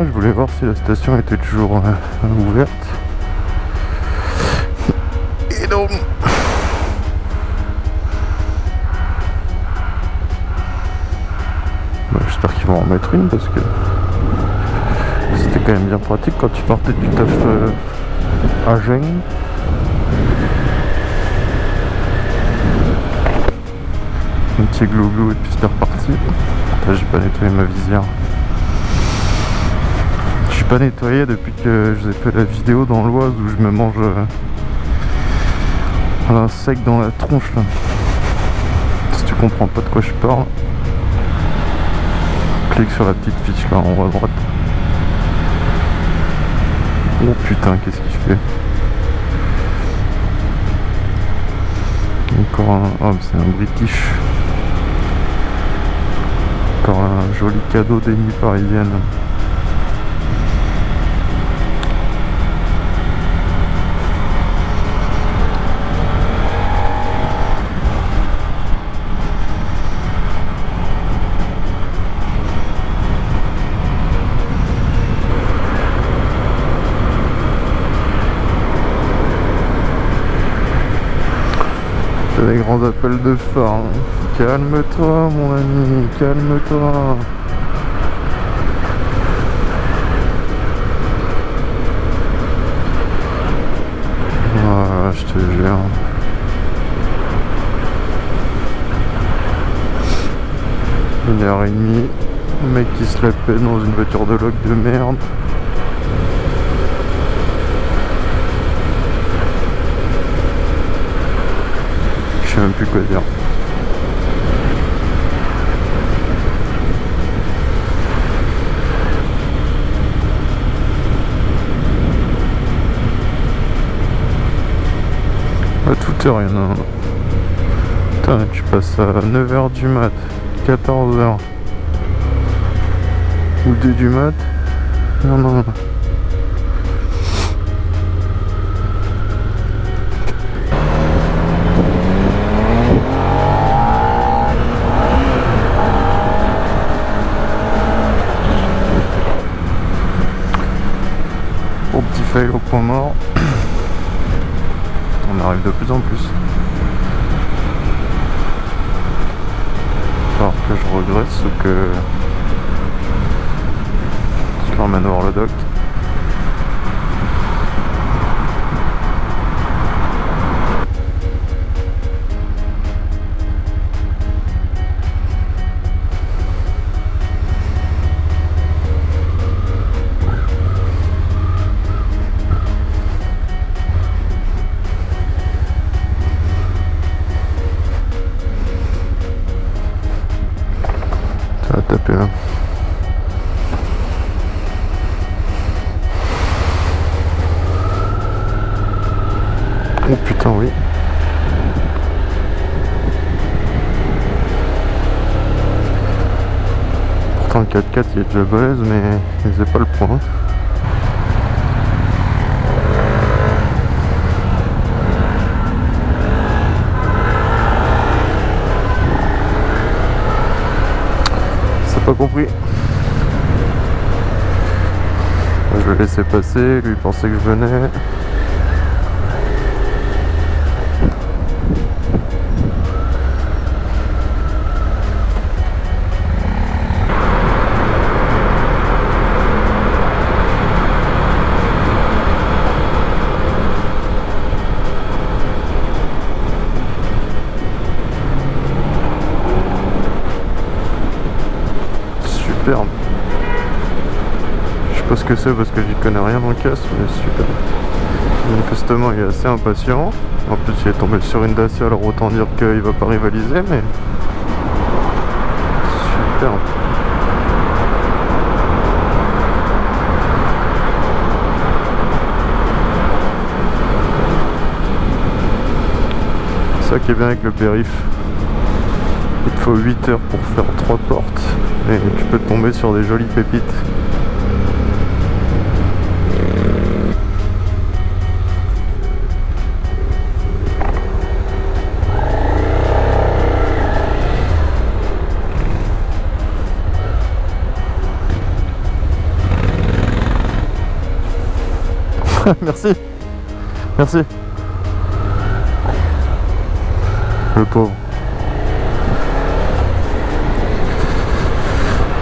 là, je voulais voir si la station était toujours euh, ouverte. Et donc... Bah, J'espère qu'ils vont en mettre une parce que c'était quand même bien pratique quand tu partais du taf euh, à Gênes. Un petit glou-glou et puis c'était reparti. J'ai pas nettoyé ma visière. Pas nettoyé depuis que je vous ai fait la vidéo dans l'Oise où je me mange euh, un sec dans la tronche là. Si tu comprends pas de quoi je parle, clique sur la petite fiche là en haut à droite. Oh putain, qu'est-ce qu'il fait? Encore un... Oh, c'est un British. Encore un joli cadeau des nuits des grands appels de phare. Calme-toi mon ami, calme-toi. Ah, je te jure. Une heure et demie, mec qui se la dans une voiture de loc de merde. Je sais même plus quoi dire. À toute heure, il y en a un. Putain, tu passes à 9h du mat, 14h. Ou 2 du mat. Non, non, non. Fail au point mort. On arrive de plus en plus. Alors que je regrette ce que Oh putain oui. Pourtant le 4x4 il est déjà balèze mais il pas le point. C'est pas compris. Je le laissais passer, lui pensait que je venais. Ce que c'est parce que j'y connais rien en casse, mais super. Manifestement, il est assez impatient. En plus, il est tombé sur une Dacia, alors autant dire qu'il va pas rivaliser, mais. C'est ça qui est bien avec le périph. Il te faut 8 heures pour faire 3 portes et tu peux tomber sur des jolies pépites. Merci. Merci. Le pauvre.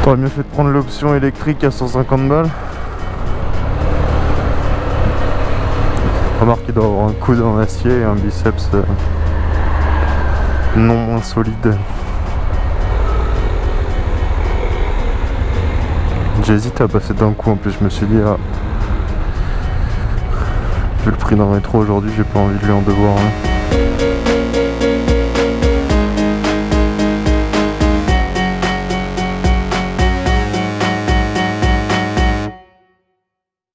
T'aurais mieux fait de prendre l'option électrique à 150 balles. Remarque qu'il doit avoir un coude en acier et un biceps euh, non moins solide. J'hésite à passer d'un coup en plus, je me suis dit ah, Vu le prix d'un rétro aujourd'hui, j'ai pas envie de lui en devoir. hein.